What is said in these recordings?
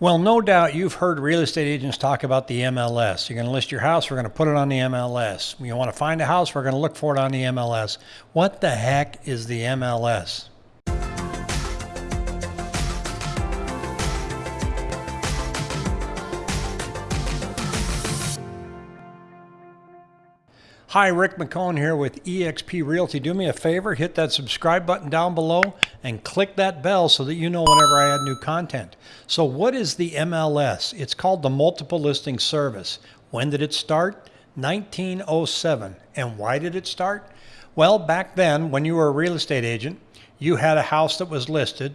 Well, no doubt you've heard real estate agents talk about the MLS. You're going to list your house, we're going to put it on the MLS. You want to find a house, we're going to look for it on the MLS. What the heck is the MLS? Hi, Rick McCone here with eXp Realty. Do me a favor, hit that subscribe button down below and click that bell so that you know whenever I add new content. So what is the MLS? It's called the Multiple Listing Service. When did it start? 1907. And why did it start? Well, back then, when you were a real estate agent, you had a house that was listed.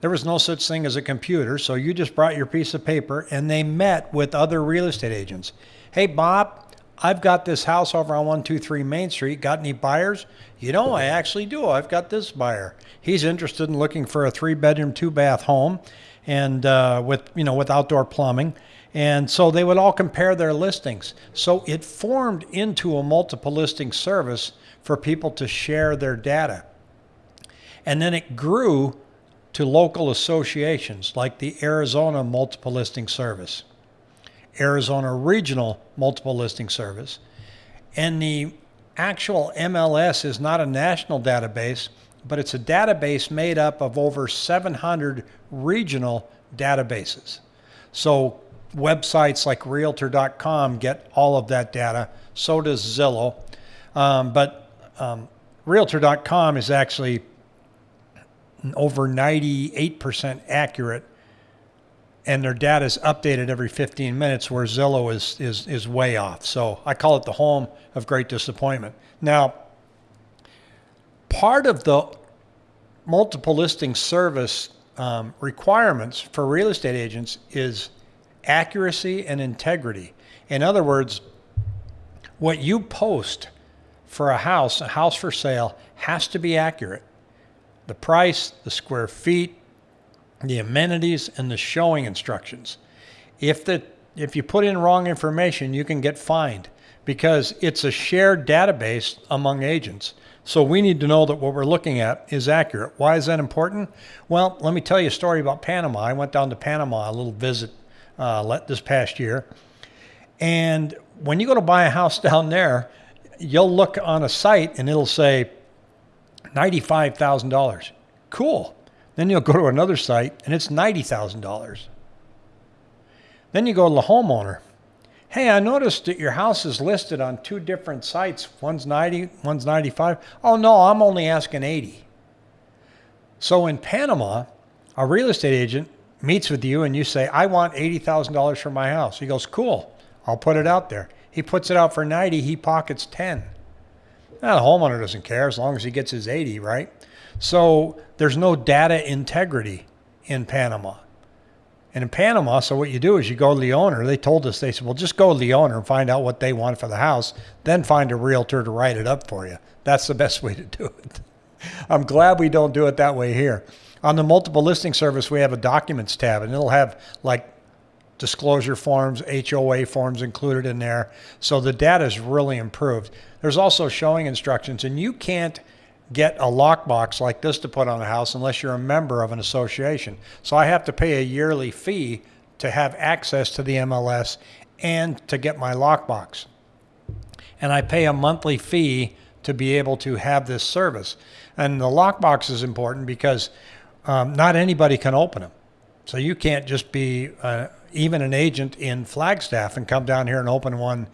There was no such thing as a computer, so you just brought your piece of paper and they met with other real estate agents. Hey, Bob, I've got this house over on 123 Main Street. Got any buyers? You know, I actually do. I've got this buyer. He's interested in looking for a three bedroom, two bath home and uh, with, you know, with outdoor plumbing. And so they would all compare their listings. So it formed into a multiple listing service for people to share their data. And then it grew to local associations like the Arizona Multiple Listing Service. Arizona Regional Multiple Listing Service. And the actual MLS is not a national database, but it's a database made up of over 700 regional databases. So websites like Realtor.com get all of that data. So does Zillow. Um, but um, Realtor.com is actually over 98% accurate and their data is updated every 15 minutes where Zillow is, is, is way off. So I call it the home of great disappointment. Now, part of the multiple listing service um, requirements for real estate agents is accuracy and integrity. In other words, what you post for a house, a house for sale, has to be accurate. The price, the square feet, the amenities, and the showing instructions. If, the, if you put in wrong information, you can get fined because it's a shared database among agents. So we need to know that what we're looking at is accurate. Why is that important? Well, let me tell you a story about Panama. I went down to Panama, a little visit uh, this past year. And when you go to buy a house down there, you'll look on a site and it'll say $95,000. Cool. Then you'll go to another site and it's $90,000. Then you go to the homeowner. Hey, I noticed that your house is listed on two different sites. One's 90, one's 95. Oh no, I'm only asking 80. So in Panama, a real estate agent meets with you and you say, I want $80,000 for my house. He goes, cool, I'll put it out there. He puts it out for 90, he pockets 10. Now, the homeowner doesn't care as long as he gets his 80, right? So there's no data integrity in Panama. And in Panama, so what you do is you go to the owner. They told us, they said, well, just go to the owner and find out what they want for the house, then find a realtor to write it up for you. That's the best way to do it. I'm glad we don't do it that way here. On the multiple listing service, we have a documents tab and it'll have like disclosure forms, HOA forms included in there. So the data is really improved. There's also showing instructions and you can't get a lockbox like this to put on a house unless you're a member of an association. So I have to pay a yearly fee to have access to the MLS and to get my lockbox. And I pay a monthly fee to be able to have this service. And the lockbox is important because um, not anybody can open them. So you can't just be uh, even an agent in Flagstaff and come down here and open one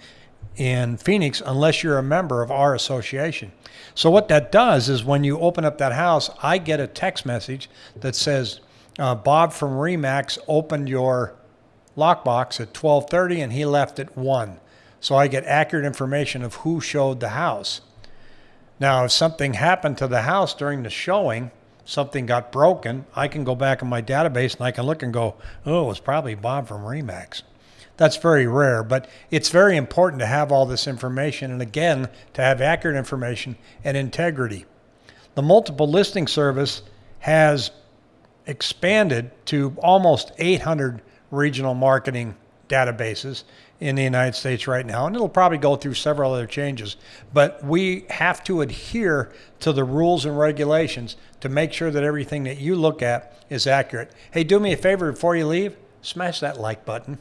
in Phoenix unless you're a member of our association. So what that does is when you open up that house, I get a text message that says, uh, Bob from Remax opened your lockbox at 1230 and he left at 1. So I get accurate information of who showed the house. Now, if something happened to the house during the showing, something got broken, I can go back in my database and I can look and go, oh, it was probably Bob from Remax. That's very rare, but it's very important to have all this information and again, to have accurate information and integrity. The multiple listing service has expanded to almost 800 regional marketing databases in the United States right now, and it'll probably go through several other changes. But we have to adhere to the rules and regulations to make sure that everything that you look at is accurate. Hey, do me a favor before you leave smash that like button.